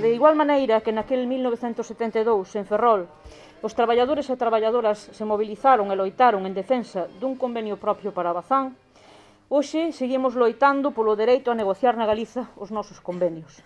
que de igual maneira que naquel 1972 en Ferrol os traballadores e traballadoras se mobilizaron e loitaron en defensa dun convenio propio para Bazán, hoxe seguimos loitando polo dereito a negociar na Galiza os nosos convenios.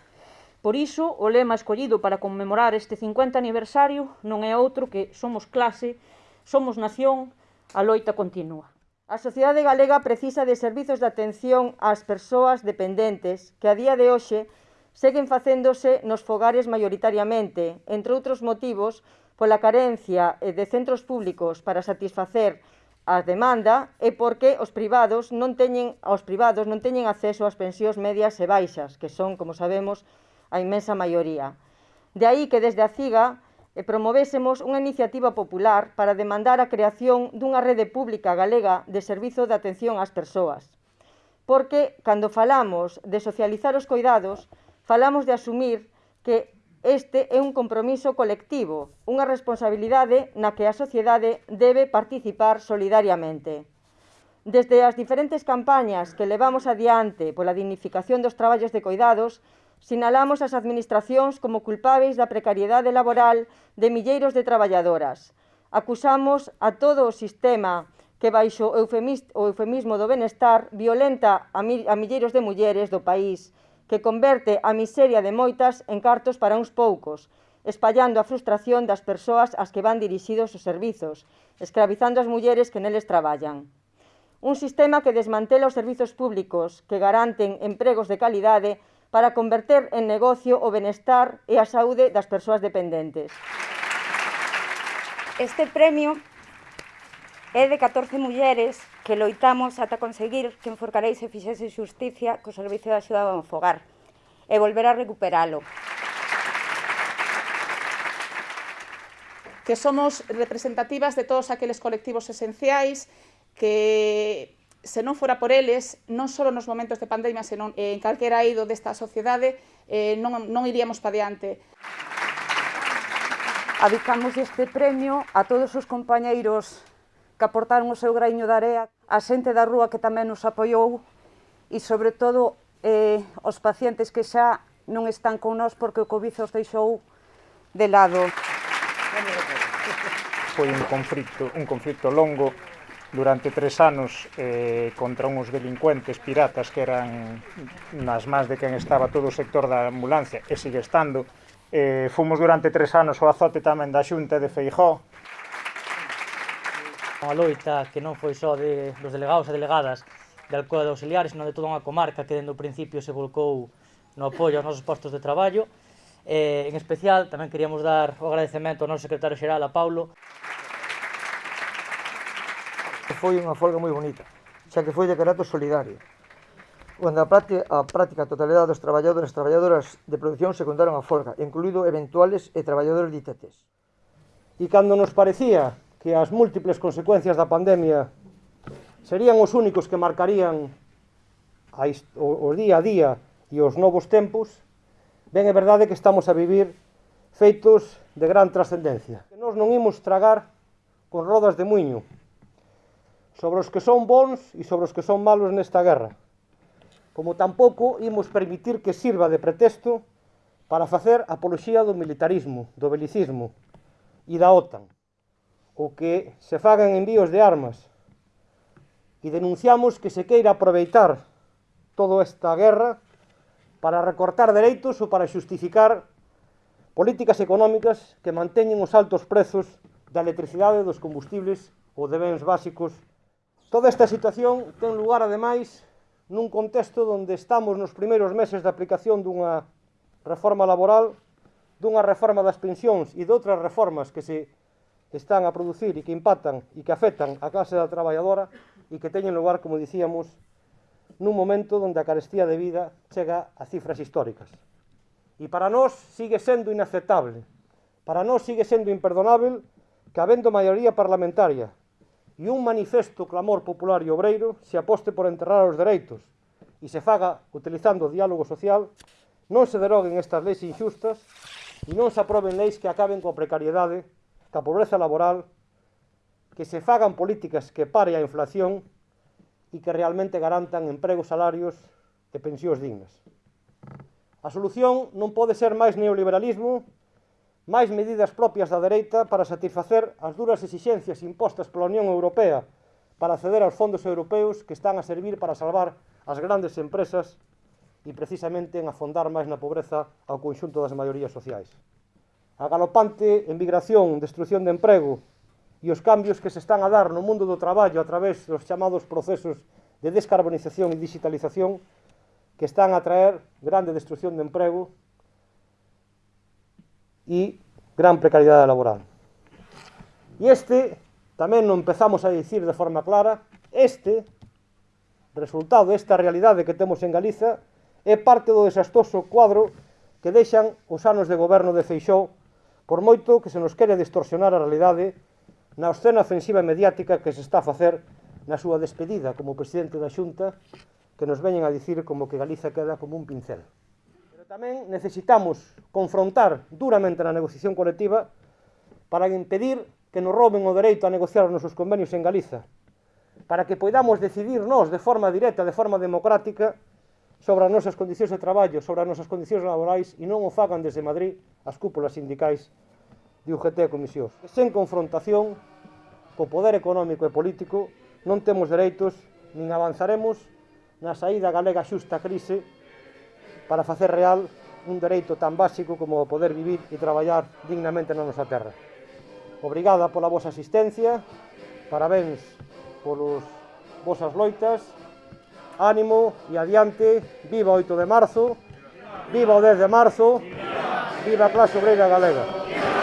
Por iso, o lema escollido para conmemorar este 50 aniversario non é outro que somos clase, somos nación, A loita continúa. A sociedade galega precisa de servizos de atención ás persoas dependentes que a día de hoxe seguen facéndose nos fogares maioritariamente, entre outros motivos, pola carencia eh, de centros públicos para satisfacer a demanda e porque os privados non teñen aos privados non teñen acceso ás pensións medias e baixas, que son, como sabemos, a inmensa maioría. De aí que desde a CIGA e promovésemos unha iniciativa popular para demandar a creación dunha rede pública galega de servizo de atención ás persoas. Porque, cando falamos de socializar os coidados, falamos de asumir que este é un compromiso colectivo, unha responsabilidade na que a sociedade debe participar solidariamente. Desde as diferentes campañas que levamos adiante pola dignificación dos traballos de coidados, Sinalamos as administracións como culpáveis da precariedade laboral de milleiros de traballadoras. Acusamos a todo o sistema que baixo o eufemismo do benestar violenta a, a milleiros de mulleres do país, que converte a miseria de moitas en cartos para uns poucos, espallando a frustración das persoas ás que van dirixidos os servizos, escravizando as mulleres que neles traballan. Un sistema que desmantela os servizos públicos, que garanten empregos de calidade para converter en negocio o benestar e a saúde das persoas dependentes. Este premio é de 14 mulleres que loitamos ata conseguir que en Forcarei se fixese xusticia co Servicio de Axuda ao Fogar e volver a recuperalo. Que somos representativas de todos aqueles colectivos esenciais que se non fora por eles, non só nos momentos de pandemia, senón eh, en calquera ido desta sociedade, eh, non, non iríamos pa diante. Adicamos este premio a todos os compañeiros que aportaron o seu graiño de area, a xente da rúa que tamén nos apoiou e, sobre todo, eh, os pacientes que xa non están con nós porque o Covid os deixou de lado. Foi un conflicto, un conflicto longo durante tres anos eh, contra uns delincuentes piratas que eran nas más de quen estaba todo o sector da ambulancia e sigue estando. Eh, fomos durante tres anos o azote tamén da xunta de Feijó. Unha loita que non foi só de, dos delegados e delegadas de Alcoa de Auxiliares, senón de toda unha comarca que dende o principio se volcou no apoio aos nosos postos de traballo. Eh, en especial, tamén queríamos dar o agradecemento ao noso secretario xeral, a Paulo foi unha folga moi bonita, xa que foi de carato solidario, onde a práctica, a práctica totalidade dos traballadores e traballadoras de produción secundaron a folga, incluído eventuales e traballadores de ITTs. E cando nos parecía que as múltiples consecuencias da pandemia serían os únicos que marcarían a o, o día a día e os novos tempos, ben é verdade que estamos a vivir feitos de gran trascendencia. Que nós non imos tragar con rodas de muiño, sobre os que son bons e sobre os que son malos nesta guerra. Como tampouco imos permitir que sirva de pretexto para facer apoloxía do militarismo, do belicismo e da OTAN, o que se fagan envíos de armas e denunciamos que se queira aproveitar toda esta guerra para recortar dereitos ou para xustificar políticas económicas que manteñen os altos prezos da electricidade, dos combustibles ou de bens básicos Toda esta situación ten lugar, ademais, nun contexto onde estamos nos primeiros meses de aplicación dunha reforma laboral, dunha reforma das pensións e de outras reformas que se están a producir e que impactan e que afectan a clase da traballadora e que teñen lugar, como dicíamos, nun momento onde a carestía de vida chega a cifras históricas. E para nós sigue sendo inaceptable, para nós sigue sendo imperdonável que habendo maioría parlamentaria e un manifesto clamor popular e obreiro se aposte por enterrar os dereitos e se faga utilizando o diálogo social, non se deroguen estas leis injustas e non se aproben leis que acaben coa precariedade, ca pobreza laboral, que se fagan políticas que pare a inflación e que realmente garantan empregos salarios e pensións dignas. A solución non pode ser máis neoliberalismo máis medidas propias da dereita para satisfacer as duras exixencias impostas pola Unión Europea para acceder aos fondos europeus que están a servir para salvar as grandes empresas e precisamente en afondar máis na pobreza ao conxunto das maiorías sociais. A galopante emigración, destrucción de emprego e os cambios que se están a dar no mundo do traballo a través dos chamados procesos de descarbonización e digitalización que están a traer grande destrucción de emprego e gran precariedade laboral. E este, tamén non empezamos a dicir de forma clara, este, resultado desta realidade que temos en Galiza, é parte do desastroso cuadro que deixan os anos de goberno de Feixó, por moito que se nos quere distorsionar a realidade na escena ofensiva mediática que se está a facer na súa despedida como presidente da Xunta, que nos veñen a dicir como que Galiza queda como un pincel. Pero tamén necesitamos confrontar duramente na negociación colectiva para impedir que nos roben o dereito a negociar os nosos convenios en Galiza, para que poidamos decidir nós de forma directa, de forma democrática, sobre as nosas condicións de traballo, sobre as nosas condicións laborais e non o fagan desde Madrid as cúpulas sindicais de UGT e Comisións. Sen confrontación co poder económico e político non temos dereitos nin avanzaremos na saída galega xusta crise para facer real un dereito tan básico como poder vivir e traballar dignamente na nosa terra. Obrigada pola vosa asistencia, parabéns polos vosas loitas, ánimo e adiante, viva 8 de marzo, viva o 10 de marzo, viva a clase obreira galega.